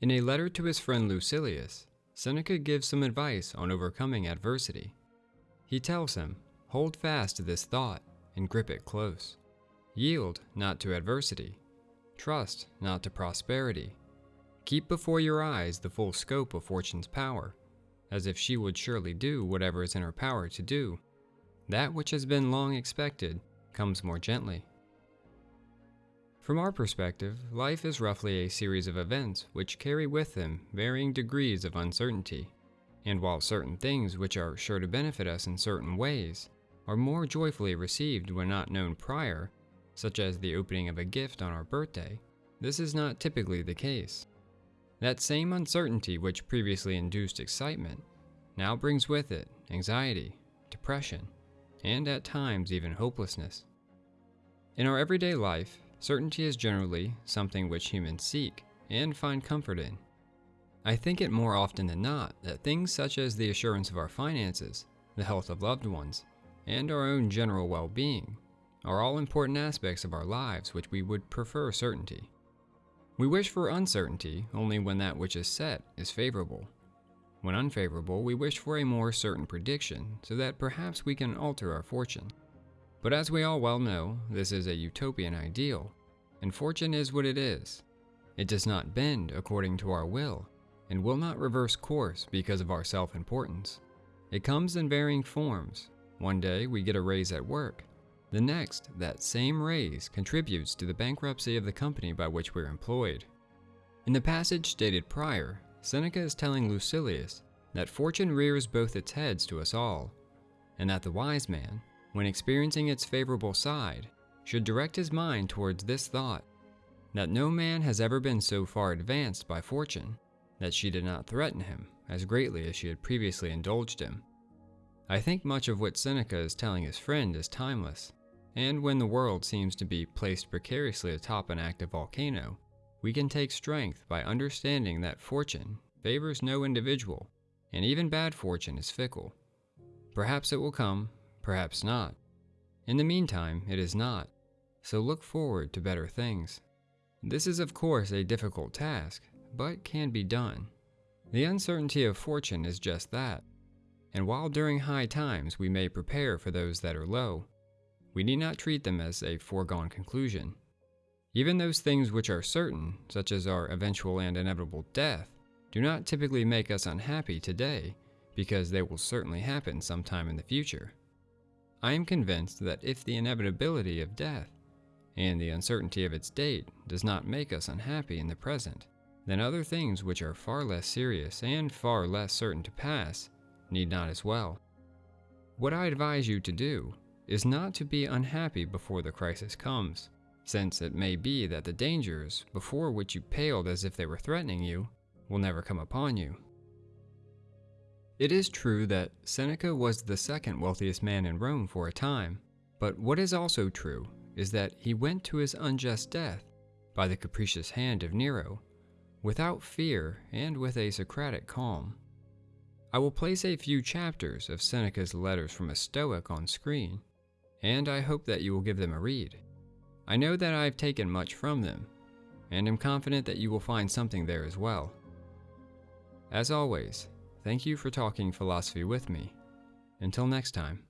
In a letter to his friend Lucilius, Seneca gives some advice on overcoming adversity. He tells him, Hold fast to this thought and grip it close. Yield not to adversity. Trust not to prosperity. Keep before your eyes the full scope of fortune's power, as if she would surely do whatever is in her power to do. That which has been long expected comes more gently. From our perspective, life is roughly a series of events which carry with them varying degrees of uncertainty. And while certain things which are sure to benefit us in certain ways are more joyfully received when not known prior, such as the opening of a gift on our birthday, this is not typically the case. That same uncertainty which previously induced excitement now brings with it anxiety, depression, and at times even hopelessness. In our everyday life, certainty is generally something which humans seek and find comfort in. I think it more often than not that things such as the assurance of our finances, the health of loved ones, and our own general well being are all important aspects of our lives which we would prefer certainty. We wish for uncertainty only when that which is set is favorable. When unfavorable, we wish for a more certain prediction so that perhaps we can alter our fortune. But as we all well know, this is a utopian ideal, and fortune is what it is. It does not bend according to our will, and will not reverse course because of our self importance. It comes in varying forms. One day we get a raise at work. The next, that same raise contributes to the bankruptcy of the company by which we're employed. In the passage stated prior, Seneca is telling Lucilius that fortune rears both its heads to us all, and that the wise man, when experiencing its favorable side, should direct his mind towards this thought that no man has ever been so far advanced by fortune that she did not threaten him as greatly as she had previously indulged him. I think much of what Seneca is telling his friend is timeless, and when the world seems to be placed precariously atop an active volcano, we can take strength by understanding that fortune favors no individual, and even bad fortune is fickle. Perhaps it will come, perhaps not. In the meantime, it is not, so look forward to better things. This is of course a difficult task, but can be done. The uncertainty of fortune is just that, and while during high times we may prepare for those that are low, we need not treat them as a foregone conclusion. Even those things which are certain, such as our eventual and inevitable death, do not typically make us unhappy today because they will certainly happen sometime in the future. I am convinced that if the inevitability of death and the uncertainty of its date does not make us unhappy in the present, then other things which are far less serious and far less certain to pass need not as well. What I advise you to do is not to be unhappy before the crisis comes since it may be that the dangers before which you paled as if they were threatening you will never come upon you. It is true that Seneca was the second wealthiest man in Rome for a time, but what is also true is that he went to his unjust death by the capricious hand of Nero, without fear and with a Socratic calm. I will place a few chapters of Seneca's letters from a Stoic on screen, and I hope that you will give them a read. I know that I have taken much from them, and am confident that you will find something there as well. As always, thank you for talking philosophy with me. Until next time.